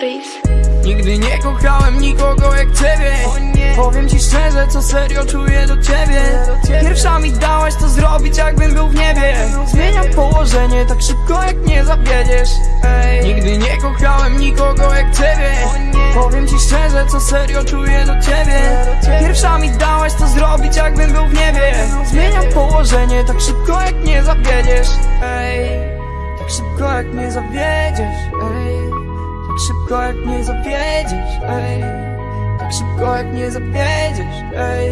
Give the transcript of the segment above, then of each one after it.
Breeze. Nigdy nie kochałem nikogo jak ciebie. Powiem ci szczerze, co serio czuję do ciebie. Pierwsza mi dałaś to zrobić, jakbym był w niebie. Zmieniam położenie tak szybko, jak nie zawiedziesz. Nigdy nie kochałem nikogo jak ciebie. Powiem ci szczerze, co serio czuję do ciebie. Pierwsza mi dałaś to zrobić, jakbym był w niebie. Zmieniam położenie tak szybko, jak nie zawiedziesz. Ej, tak szybko, jak nie zawiedziesz. Ej. Tak szybko jak nie zawiedziesz, ej. Tak szybko jak nie zawiedziesz, ej.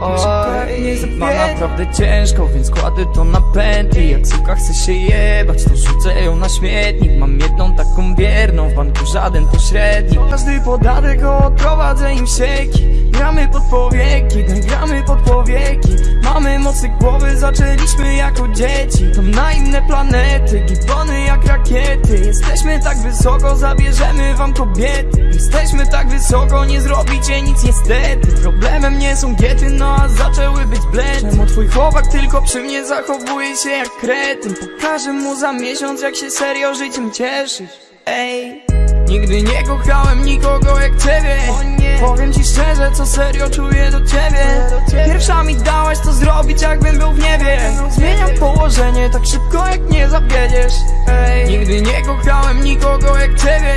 Tak nie zawiedziesz. Mam naprawdę ciężko, więc kładę to na pętli. Jak suka chce się jebać, to rzucę ją na śmietnik. Mam jedną taką wierną, w banku żaden pośrednik. Każdy podatek odprowadzę im sieki. Gramy pod powieki, gramy pod powieki. Mamy mocy głowy, zaczęliśmy jako dzieci. Tam na inne planety, Jesteśmy tak wysoko, zabierzemy wam kobiety. Jesteśmy tak wysoko, nie zrobicie nic niestety. Problemem nie są giety, no a zaczęły być bledy. Czemu twój chłopak tylko przy mnie zachowuje się jak kretyn? Pokażę mu za miesiąc, jak się serio życiem cieszysz Ej Nigdy nie kochałem nikogo jak ciebie. Powiem ci szczerze, co serio czuję do ciebie. Pierwsza mi dałaś to zrobić, jakbym był w niebie. Zmieniam położenie tak szybko, jak zawiedziesz. Ej. Nigdy nie kochałem nikogo jak ciebie.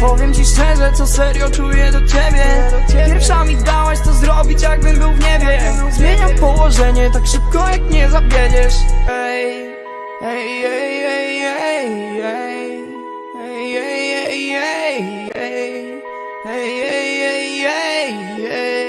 Powiem ci szczerze, co serio czuję do ciebie. Pierwsza mi dałaś to zrobić, jakbym był w niebie. Zmieniam położenie tak szybko, jak nie zawiedziesz. Ej, ej, ej, ej, ej, ej. Ej, ej, ej, ej, ej. Ej, ej, ej, ej, ej.